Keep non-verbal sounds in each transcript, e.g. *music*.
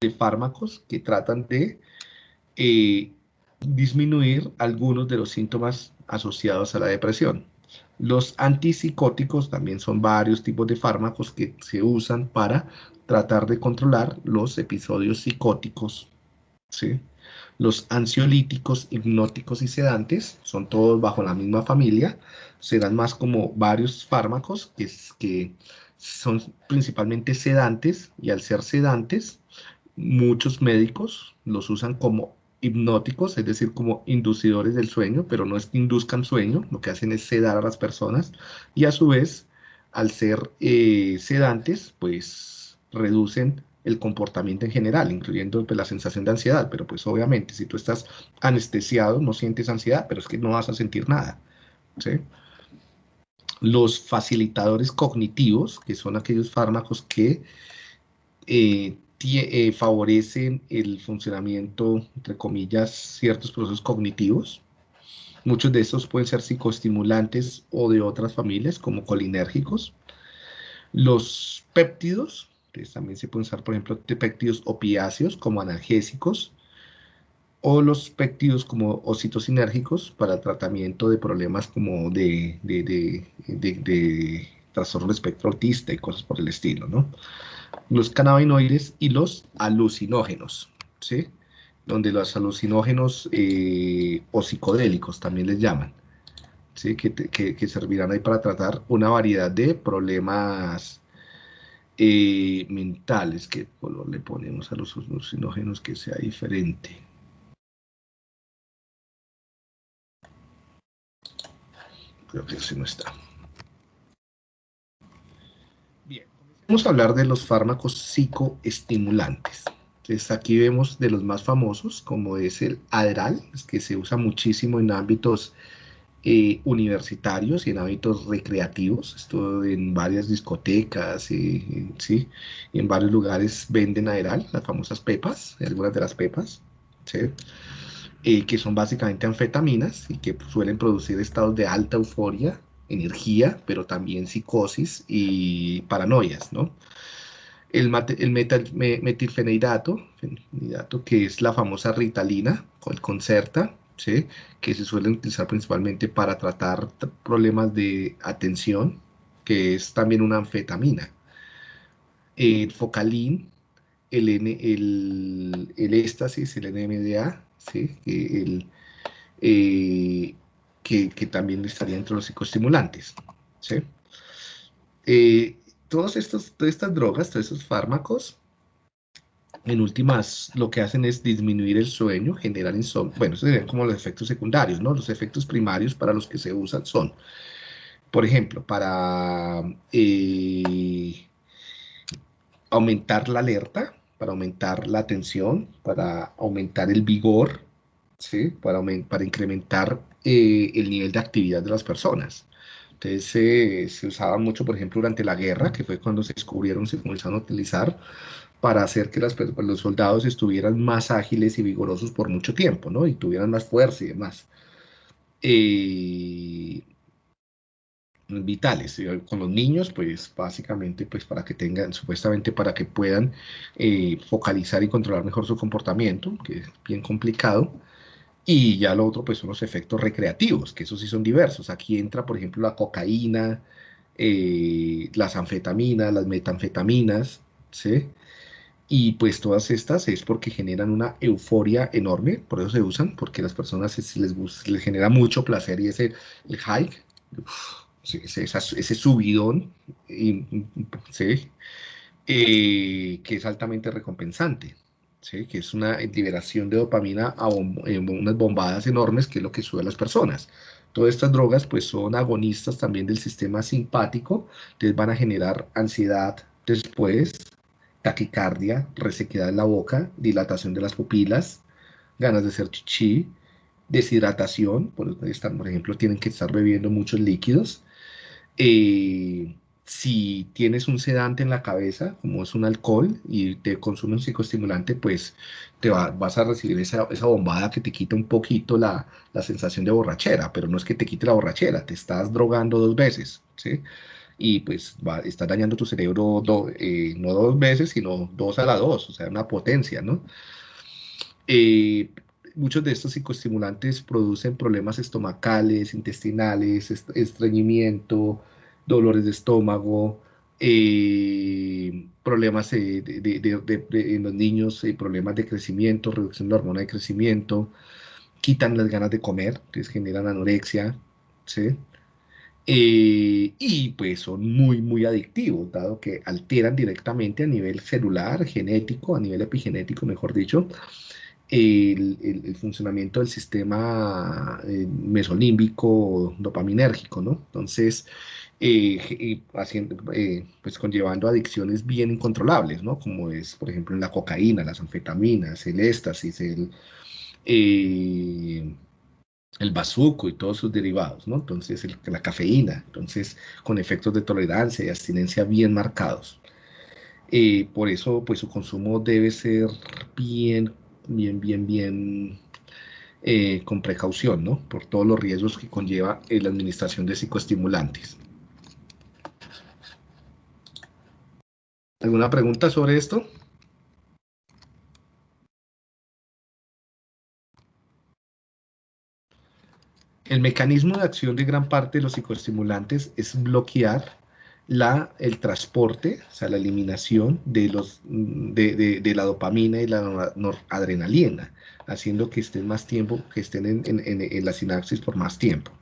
de fármacos que tratan de eh, disminuir algunos de los síntomas asociados a la depresión. Los antipsicóticos también son varios tipos de fármacos que se usan para tratar de controlar los episodios psicóticos. ¿sí? Los ansiolíticos, hipnóticos y sedantes son todos bajo la misma familia. Serán más como varios fármacos que, que son principalmente sedantes y al ser sedantes, muchos médicos los usan como hipnóticos, es decir, como inducidores del sueño, pero no es que induzcan sueño, lo que hacen es sedar a las personas y a su vez, al ser eh, sedantes, pues reducen el comportamiento en general, incluyendo pues, la sensación de ansiedad, pero pues obviamente si tú estás anestesiado no sientes ansiedad, pero es que no vas a sentir nada. Los facilitadores cognitivos, que son aquellos fármacos que eh, eh, favorecen el funcionamiento, entre comillas, ciertos procesos cognitivos. Muchos de estos pueden ser psicoestimulantes o de otras familias, como colinérgicos. Los péptidos, también se pueden usar, por ejemplo, péptidos opiáceos como analgésicos, o los péptidos como ocitocinérgicos para el tratamiento de problemas como de, de, de, de trastorno de espectro autista y cosas por el estilo, ¿no? Los cannabinoides y los alucinógenos, ¿sí? Donde los alucinógenos eh, o psicodélicos también les llaman, ¿sí? Que, servirán ahí para tratar una variedad de problemas eh, mentales. ¿Qué color le ponemos a los alucinógenos que sea diferente? Creo que ese no está. Vamos a hablar de los fármacos psicoestimulantes. Entonces aquí vemos de los más famosos, como es el Adderall, que se usa muchísimo en ámbitos eh, universitarios y en ámbitos recreativos. Esto en varias discotecas, y, ¿sí? y en varios lugares venden Adderall, las famosas pepas, algunas de las pepas, eh, que son básicamente anfetaminas y que suelen producir estados de alta euforia energía, pero también psicosis y paranoias, ¿no? El, el metal, metilfenidato, que es la famosa ritalina, o el Concerta, ¿sí? que se suele utilizar principalmente para tratar problemas de atención, que es también una anfetamina. El focalín, el, el, el éxtasis, el NMDA, ¿sí? el, eh, que, también estaría entre los psicoestimulantes. ¿sí? Eh, todas estas drogas, todos estos fármacos, en últimas, lo que hacen es disminuir el sueño, generar insomnio. Bueno, esos serían como los efectos secundarios, ¿no? Los efectos primarios para los que se usan son, por ejemplo, para eh, aumentar la alerta, para aumentar la atención, para aumentar el vigor, ¿sí? Para, para incrementar eh, el nivel de actividad de las personas. Entonces se usaba mucho, por ejemplo, durante la guerra, que fue cuando se descubrieron, se comenzaron a utilizar para hacer que las, los soldados estuvieran más ágiles y vigorosos por mucho tiempo, ¿no? Y tuvieran más fuerza y demás. Eh, vitales. Con los niños, pues básicamente, pues para que tengan, supuestamente para que puedan eh, focalizar y controlar mejor su comportamiento, que es bien complicado. Y ya lo otro, pues son los efectos recreativos, que esos sí son diversos. Aquí entra, por ejemplo, la cocaína, eh, las anfetaminas, las metanfetaminas, ¿sí? Y pues todas estas es porque generan una euforia enorme, por eso se usan, porque las personas les, les genera mucho placer y ese el hike, ese, ese, subidón, ¿sí? Eh, que es altamente recompensante que es una liberación de dopamina a unas bombadas enormes, que es lo que sube a las personas. Todas estas drogas pues son agonistas también del sistema simpático, entonces van a generar ansiedad después, taquicardia, resequedad en la boca, dilatación de las pupilas, ganas de hacer chichi, deshidratación, por, por ejemplo, tienen que estar bebiendo muchos líquidos, eh, si tienes un sedante en la cabeza, como es un alcohol, y te consume un psicoestimulante, pues te vas a recibir esa, bombada que te quita un poquito la, sensación de borrachera, pero no es que te quite la borrachera, te estás drogando dos veces, ¿sí? y pues va, está dañando tu cerebro eh, no dos veces, sino dos a la dos, o sea, una potencia, ¿no? Eh, muchos de estos psicoestimulantes producen problemas estomacales, intestinales, estreñimiento, dolores de estómago, eh, problemas en los niños, problemas de crecimiento, reducción de la hormona de crecimiento, quitan las ganas de comer, generan anorexia, ¿sí? Eh, y pues son muy, muy adictivos, dado que alteran directamente a nivel celular, genético, a nivel epigenético, mejor dicho, el, funcionamiento del sistema eh, mesolímbico dopaminérgico, ¿no? Entonces, eh, haciendo, pues conllevando adicciones bien incontrolables, ¿no? Como es, por ejemplo, la cocaína, las anfetaminas, el éxtasis, el el bazuco y todos sus derivados, ¿no? Entonces, la cafeína, entonces, con efectos de tolerancia y abstinencia bien marcados. Eh, por eso, pues, su consumo debe ser bien, bien, bien, bien, eh, con precaución, ¿no? Por todos los riesgos que conlleva la administración de psicoestimulantes. ¿Alguna pregunta sobre esto? El mecanismo de acción de gran parte de los psicoestimulantes es bloquear la, el transporte, o sea, la eliminación de, los, de, la dopamina y la noradrenalina, haciendo que estén más tiempo, que estén en, la sinapsis por más tiempo.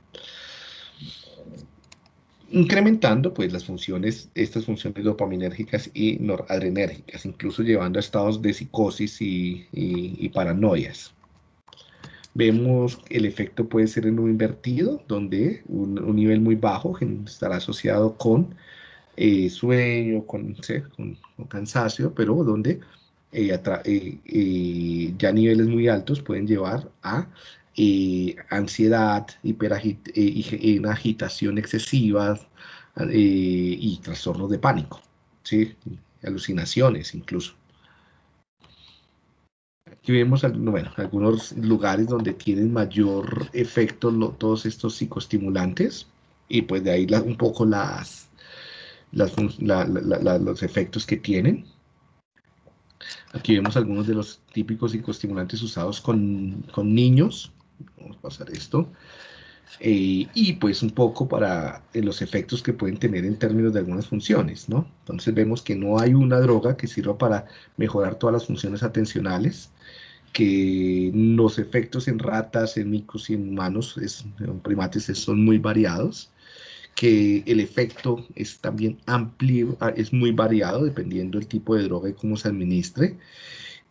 Incrementando pues las funciones, estas funciones dopaminérgicas y noradrenérgicas, incluso llevando a estados de psicosis y, y paranoias. Vemos el efecto puede ser en un invertido, donde un, nivel muy bajo estará asociado con eh, sueño, con, cansancio, pero donde eh, eh, ya niveles muy altos pueden llevar a ansiedad, agitación excesiva y trastornos de pánico, ¿sí? alucinaciones incluso. Aquí vemos bueno, algunos lugares donde tienen mayor efecto todos estos psicoestimulantes y pues de ahí un poco las, los efectos que tienen. Aquí vemos algunos de los típicos psicoestimulantes usados con, con niños. Vamos a pasar esto. Eh, y pues un poco para eh, los efectos que pueden tener en términos de algunas funciones, ¿no? Entonces vemos que no hay una droga que sirva para mejorar todas las funciones atencionales, que los efectos en ratas, en micos y en humanos, en primates, son muy variados, que el efecto es también amplio, es muy variado dependiendo del tipo de droga y cómo se administre,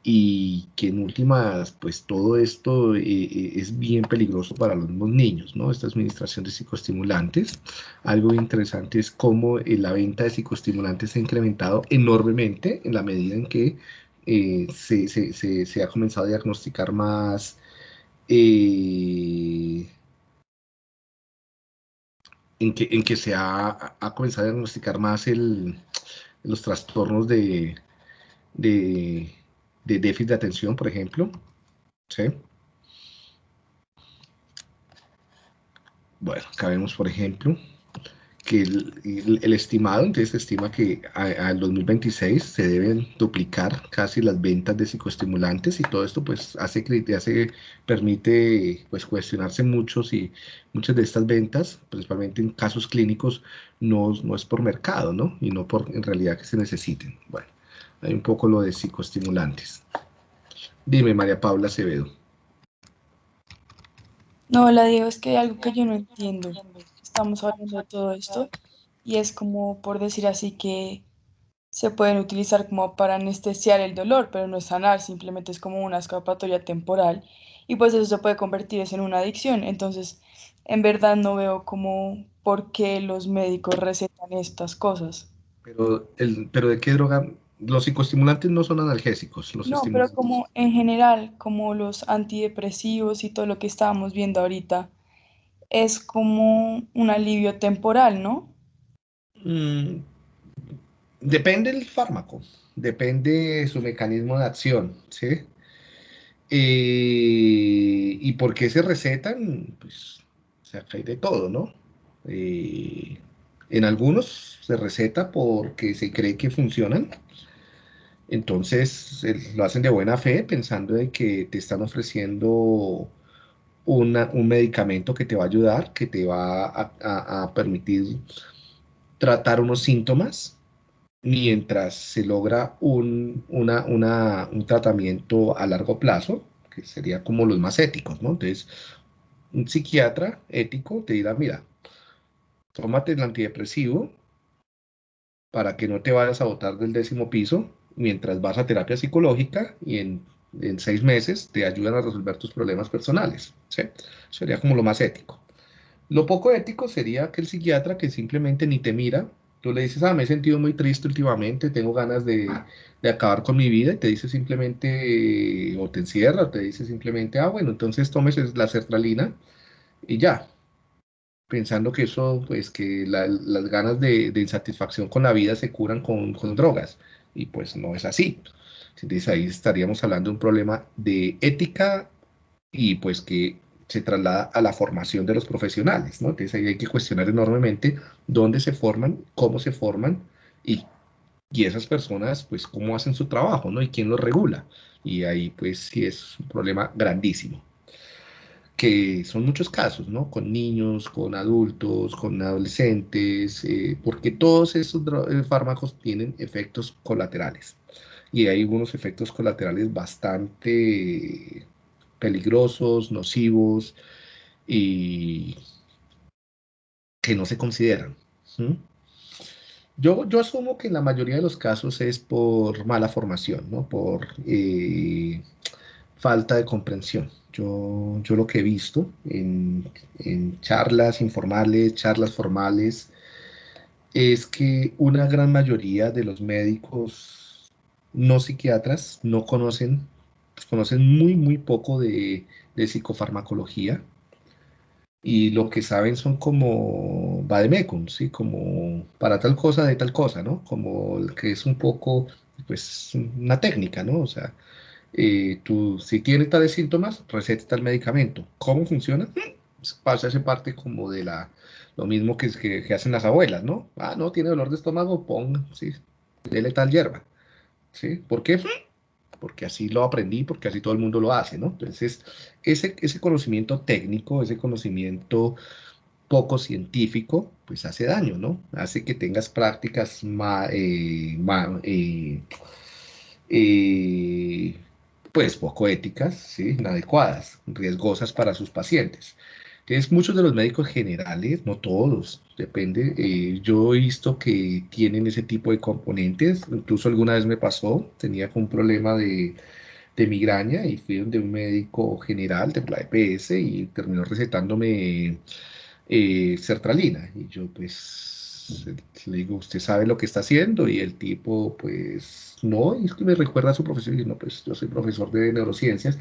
y que en últimas, pues todo esto eh, eh, es bien peligroso para los mismos niños, ¿no? Esta administración de psicoestimulantes. Algo interesante es cómo eh, la venta de psicoestimulantes se ha incrementado enormemente en la medida en que se, ha comenzado a diagnosticar más en que, en que se ha, comenzado a diagnosticar más el, los trastornos de, de de déficit de atención, por ejemplo. ¿Sí? Bueno, acá vemos, por ejemplo, que el, estimado, entonces se estima que al 2026 se deben duplicar casi las ventas de psicoestimulantes y todo esto pues hace, hace permite pues cuestionarse mucho si muchas de estas ventas, principalmente en casos clínicos, no, no es por mercado, ¿no? Y no por en realidad que se necesiten. Bueno. Hay un poco lo de psicoestimulantes. Dime, María Paula Acevedo. No, la digo, es que hay algo que yo no entiendo. Estamos hablando de todo esto y es como por decir así que se pueden utilizar como para anestesiar el dolor, pero no es sanar, simplemente es como una escapatoria temporal y pues eso se puede convertir en una adicción. Entonces, en verdad no veo como por qué los médicos recetan estas cosas. Pero, el, pero ¿de qué droga los psicoestimulantes no son analgésicos. Los no, pero como en general, como los antidepresivos y todo lo que estábamos viendo ahorita, es como un alivio temporal, ¿no? Mm, depende del fármaco, depende de su mecanismo de acción, ¿sí? Eh, ¿Y por qué se recetan? Pues, o sea, hay de todo, ¿no? Eh, En algunos se receta porque se cree que funcionan, entonces lo hacen de buena fe pensando de que te están ofreciendo un medicamento que te va a ayudar, que te va a, permitir tratar unos síntomas mientras se logra un, un tratamiento a largo plazo, que sería como los más éticos, ¿no? Entonces, un psiquiatra ético te dirá, mira, tómate el antidepresivo para que no te vayas a botar del décimo piso mientras vas a terapia psicológica y en, seis meses te ayudan a resolver tus problemas personales. Sería como lo más ético. Lo poco ético sería que el psiquiatra que simplemente ni te mira, tú le dices, ah, me he sentido muy triste últimamente, tengo ganas de, acabar con mi vida, y te dice simplemente, o te encierra, o te dice simplemente, ah, bueno, entonces tomes la sertralina y ya. Pensando que eso, pues que las ganas de, insatisfacción con la vida se curan con drogas y pues no es así. Entonces ahí estaríamos hablando de un problema de ética y pues que se traslada a la formación de los profesionales, ¿no? Entonces ahí hay que cuestionar enormemente dónde se forman, cómo se forman y, y esas personas, pues cómo hacen su trabajo, ¿no? Y quién los regula. Y ahí pues sí es un problema grandísimo que son muchos casos, ¿no? Con niños, con adultos, con adolescentes, eh, porque todos esos eh, fármacos tienen efectos colaterales. Y hay unos efectos colaterales bastante peligrosos, nocivos y que no se consideran. Yo, yo asumo que en la mayoría de los casos es por mala formación, ¿no? Por eh, falta de comprensión. Yo, yo lo que he visto en, charlas informales, charlas formales, es que una gran mayoría de los médicos no psiquiatras no conocen, pues conocen muy, muy poco de, psicofarmacología y lo que saben son como vademecum, ¿sí? Como para tal cosa de tal cosa, ¿no? Como que es un poco, pues, una técnica, ¿no? O sea, eh, tú, si tiene tales síntomas, receta tal medicamento. ¿Cómo funciona? Pues, pasa esa parte como de la, lo mismo que, que, que, hacen las abuelas, ¿no? Ah, no, tiene dolor de estómago, ponga, sí, dele tal hierba. ¿Sí? ¿Por qué? Porque así lo aprendí, porque así todo el mundo lo hace, ¿no? Entonces, ese, ese conocimiento técnico, ese conocimiento poco científico, pues hace daño, ¿no? Hace que tengas prácticas más, eh, eh, eh pues poco éticas, ¿sí? inadecuadas, riesgosas para sus pacientes. Entonces, muchos de los médicos generales, no todos, depende, eh, yo he visto que tienen ese tipo de componentes, incluso alguna vez me pasó, tenía un problema de, de migraña y fui donde un médico general de la EPS y terminó recetándome eh, sertralina. Y yo pues le digo, ¿usted sabe lo que está haciendo? Y el tipo, pues, no, y me recuerda a su profesor, y no, pues yo soy profesor de neurociencias.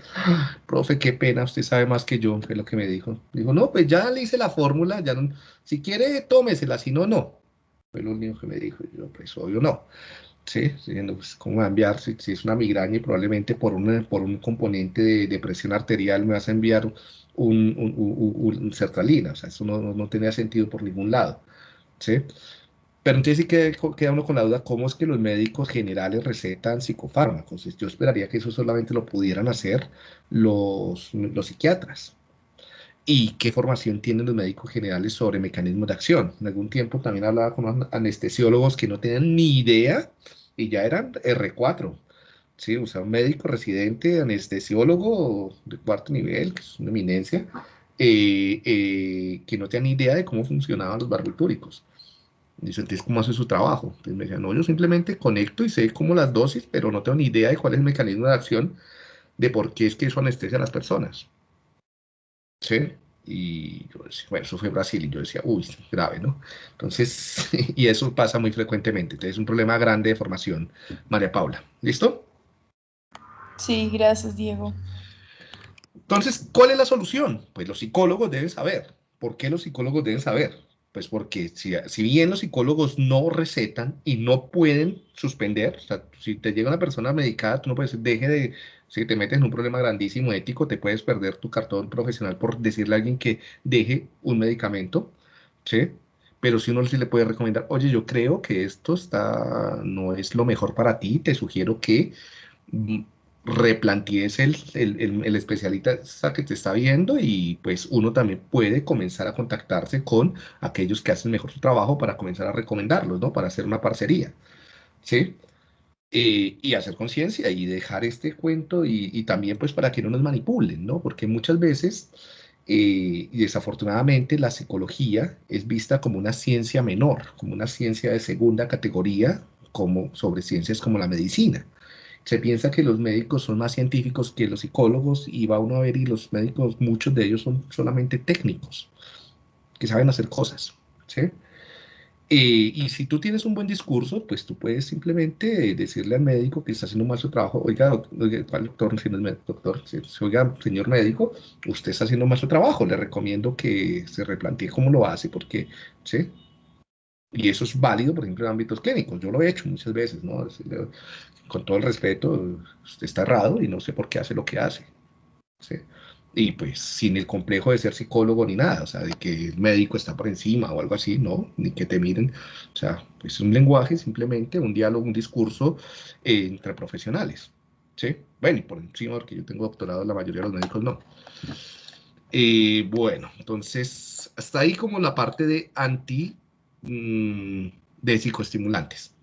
Profe, qué pena, usted sabe más que yo, fue lo que me dijo. Dijo, no, pues ya le hice la fórmula, ya no, si quiere, tómesela, si no, no. Fue lo único que me dijo, y yo, pues, obvio, no. Sí, diciendo, pues, ¿cómo va a enviar? Si, es una migraña y probablemente por, una, por un componente de, presión arterial me vas a enviar un, un, un, sertralina, o sea, eso no, no tenía sentido por ningún lado. ¿Sí? Pero entonces sí que queda uno con la duda, ¿cómo es que los médicos generales recetan psicofármacos? Yo esperaría que eso solamente lo pudieran hacer los, los psiquiatras. ¿Y qué formación tienen los médicos generales sobre mecanismos de acción? En algún tiempo también hablaba con anestesiólogos que no tenían ni idea y ya eran R4. Sí, o sea, un médico residente, anestesiólogo de cuarto nivel, que es una eminencia, eh, eh, que no tenían idea de cómo funcionaban los barbitúricos. Dice, entonces, ¿cómo hace su trabajo? Entonces me decía, no, yo simplemente conecto y sé cómo las dosis, pero no tengo ni idea de cuál es el mecanismo de acción de por qué es que eso anestesia a las personas. ¿Sí? Y yo decía, bueno, eso fue Brasil, y yo decía, uy, grave, ¿no? Entonces, *laughs* y eso pasa muy frecuentemente. Entonces, es un problema grande de formación, María Paula. ¿Listo? Sí, gracias, Diego. Entonces, ¿cuál es la solución? Pues los psicólogos deben saber. ¿Por qué los psicólogos deben saber? Pues porque si, bien los psicólogos no recetan y no pueden suspender, o sea, si te llega una persona medicada, tú no puedes, deje de, si te metes en un problema grandísimo ético, te puedes perder tu cartón profesional por decirle a alguien que deje un medicamento, ¿sí? pero si uno sí le puede recomendar, oye, yo creo que esto está, no es lo mejor para ti, te sugiero que mm, replantees el, el, el, especialista que te está viendo y pues uno también puede comenzar a contactarse con aquellos que hacen mejor su trabajo para comenzar a recomendarlos, ¿no? Para hacer una parcería, ¿sí? Eh, y hacer conciencia y dejar este cuento y, también pues para que no nos manipulen, ¿no? Porque muchas veces eh, y desafortunadamente la psicología es vista como una ciencia menor, como una ciencia de segunda categoría, como sobre ciencias como la medicina. Se piensa que los médicos son más científicos que los psicólogos y va uno a ver y los médicos, muchos de ellos son solamente técnicos, que saben hacer cosas. ¿sí? Eh, y si tú tienes un buen discurso, pues tú puedes simplemente decirle al médico que está haciendo mal su trabajo, oiga, doctor, doctor, doctor, señor médico, usted está haciendo mal su trabajo, le recomiendo que se replantee cómo lo hace, porque, ¿sí? Y eso es válido, por ejemplo, en ámbitos clínicos. Yo lo he hecho muchas veces, ¿no? Con todo el respeto, usted está errado y no sé por qué hace lo que hace. ¿sí? y pues sin el complejo de ser psicólogo ni nada, o sea, de que el médico está por encima o algo así, no, ni que te miren, o sea, pues es un lenguaje simplemente, un diálogo, un discurso eh, entre profesionales, ¿sí? Bueno, y por encima, porque yo tengo doctorado, la mayoría de los médicos no. Eh, bueno, entonces, hasta ahí como la parte de anti, mm, de psicoestimulantes.